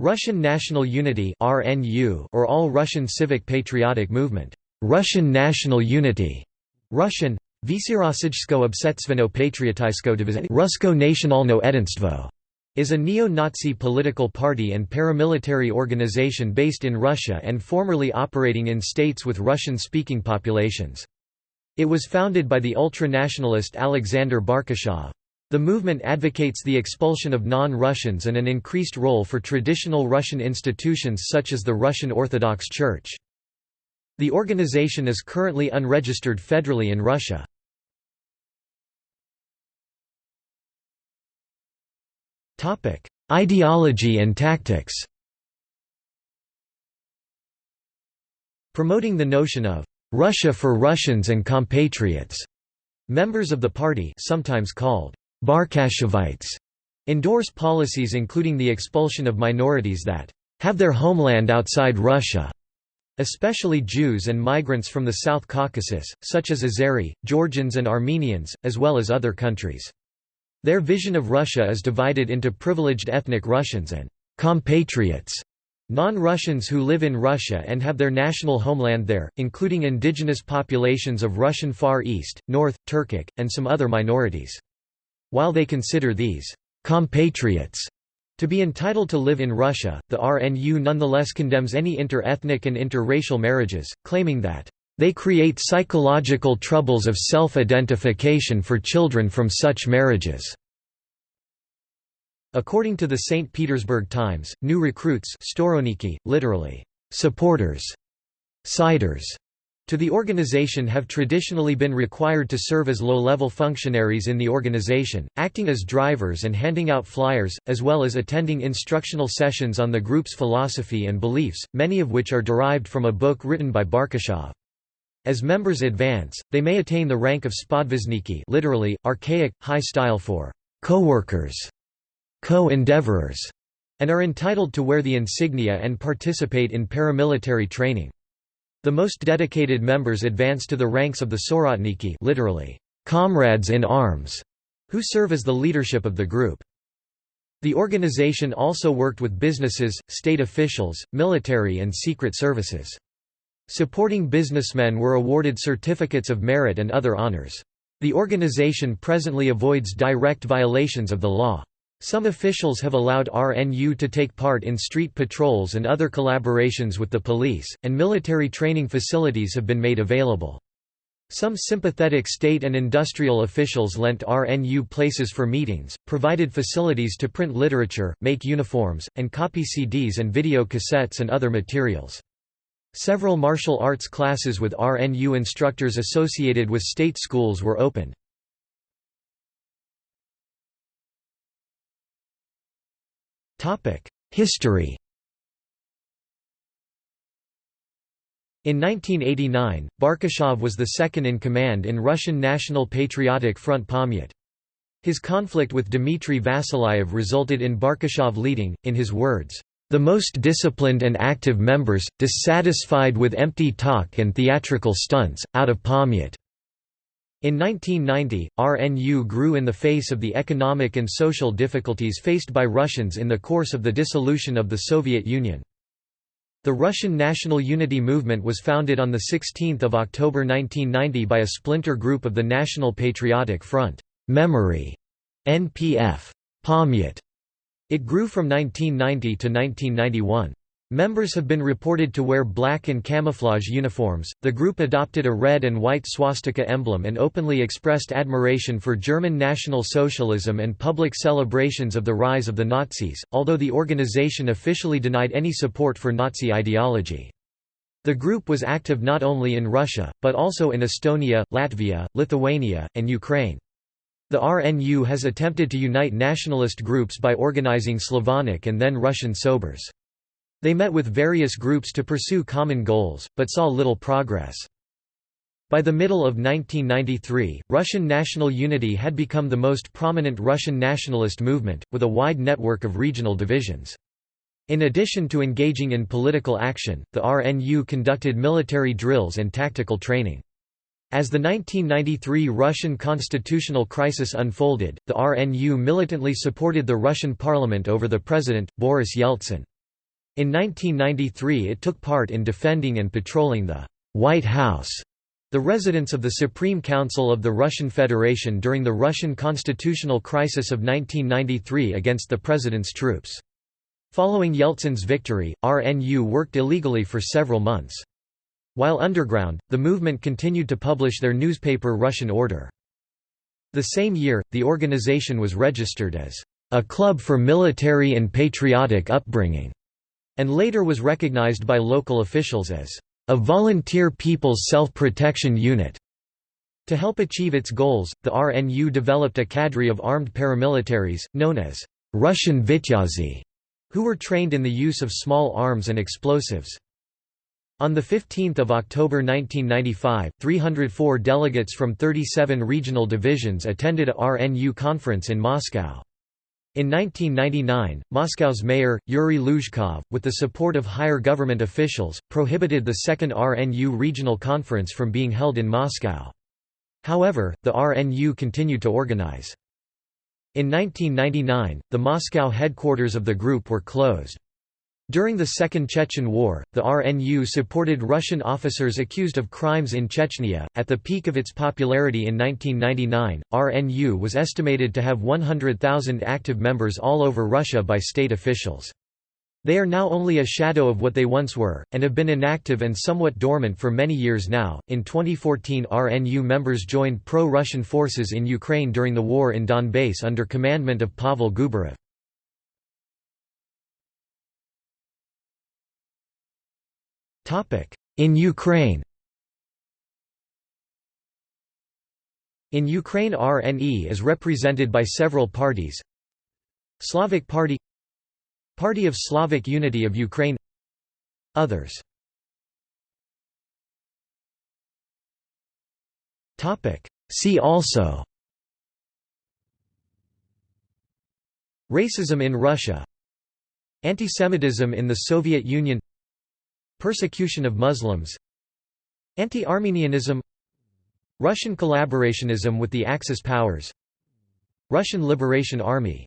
Russian National Unity or All Russian Civic Patriotic Movement, Russian National Unity, Russian. Vysirossijsko obsetstveno patriotisko Rusko is a neo-Nazi political party and paramilitary organization based in Russia and formerly operating in states with Russian-speaking populations. It was founded by the ultra-nationalist Alexander Barkashov. The movement advocates the expulsion of non-Russians and an increased role for traditional Russian institutions such as the Russian Orthodox Church. The organization is currently unregistered federally in Russia. Ideology and tactics Promoting the notion of «Russia for Russians and compatriots», members of the party sometimes called Barkashovites endorse policies including the expulsion of minorities that have their homeland outside Russia, especially Jews and migrants from the South Caucasus, such as Azeri, Georgians and Armenians, as well as other countries. Their vision of Russia is divided into privileged ethnic Russians and compatriots, non-Russians who live in Russia and have their national homeland there, including indigenous populations of Russian Far East, North, Turkic, and some other minorities. While they consider these compatriots to be entitled to live in Russia, the RNU nonetheless condemns any inter-ethnic and interracial marriages, claiming that they create psychological troubles of self-identification for children from such marriages. According to the St. Petersburg Times, new recruits literally, supporters, siders, to the organization have traditionally been required to serve as low-level functionaries in the organization, acting as drivers and handing out flyers, as well as attending instructional sessions on the group's philosophy and beliefs, many of which are derived from a book written by Barkashov. As members advance, they may attain the rank of spodvizhniki literally, archaic, high style for co-workers, co-endeavorers, and are entitled to wear the insignia and participate in paramilitary training. The most dedicated members advance to the ranks of the Soratniki literally, comrades in arms, who serve as the leadership of the group. The organization also worked with businesses, state officials, military and secret services. Supporting businessmen were awarded certificates of merit and other honors. The organization presently avoids direct violations of the law. Some officials have allowed RNU to take part in street patrols and other collaborations with the police, and military training facilities have been made available. Some sympathetic state and industrial officials lent RNU places for meetings, provided facilities to print literature, make uniforms, and copy CDs and video cassettes and other materials. Several martial arts classes with RNU instructors associated with state schools were opened. History In 1989, Barkashov was the second in command in Russian National Patriotic Front Pamyat. His conflict with Dmitry Vasilyev resulted in Barkashov leading, in his words, "...the most disciplined and active members, dissatisfied with empty talk and theatrical stunts, out of Pamyat." In 1990, RNU grew in the face of the economic and social difficulties faced by Russians in the course of the dissolution of the Soviet Union. The Russian National Unity Movement was founded on 16 October 1990 by a splinter group of the National Patriotic Front Memory, NPF, Pamyat. It grew from 1990 to 1991. Members have been reported to wear black and camouflage uniforms. The group adopted a red and white swastika emblem and openly expressed admiration for German National Socialism and public celebrations of the rise of the Nazis, although the organization officially denied any support for Nazi ideology. The group was active not only in Russia, but also in Estonia, Latvia, Lithuania, and Ukraine. The RNU has attempted to unite nationalist groups by organizing Slavonic and then Russian Sobors. They met with various groups to pursue common goals, but saw little progress. By the middle of 1993, Russian national unity had become the most prominent Russian nationalist movement, with a wide network of regional divisions. In addition to engaging in political action, the RNU conducted military drills and tactical training. As the 1993 Russian constitutional crisis unfolded, the RNU militantly supported the Russian parliament over the president, Boris Yeltsin. In 1993 it took part in defending and patrolling the «White House», the residence of the Supreme Council of the Russian Federation during the Russian constitutional crisis of 1993 against the president's troops. Following Yeltsin's victory, RNU worked illegally for several months. While underground, the movement continued to publish their newspaper Russian Order. The same year, the organization was registered as a club for military and patriotic upbringing and later was recognized by local officials as a volunteer people's self-protection unit. To help achieve its goals, the RNU developed a cadre of armed paramilitaries, known as Russian Vityazi, who were trained in the use of small arms and explosives. On 15 October 1995, 304 delegates from 37 regional divisions attended a RNU conference in Moscow. In 1999, Moscow's mayor, Yuri Luzhkov, with the support of higher government officials, prohibited the second RNU regional conference from being held in Moscow. However, the RNU continued to organize. In 1999, the Moscow headquarters of the group were closed. During the Second Chechen War, the RNU supported Russian officers accused of crimes in Chechnya. At the peak of its popularity in 1999, RNU was estimated to have 100,000 active members all over Russia by state officials. They are now only a shadow of what they once were, and have been inactive and somewhat dormant for many years now. In 2014, RNU members joined pro Russian forces in Ukraine during the war in Donbass under commandment of Pavel Gubarev. In Ukraine In Ukraine RNE is represented by several parties. Slavic Party Party of Slavic Unity of Ukraine Others. See also Racism in Russia Antisemitism in the Soviet Union Persecution of Muslims Anti-Armenianism Russian collaborationism with the Axis powers Russian Liberation Army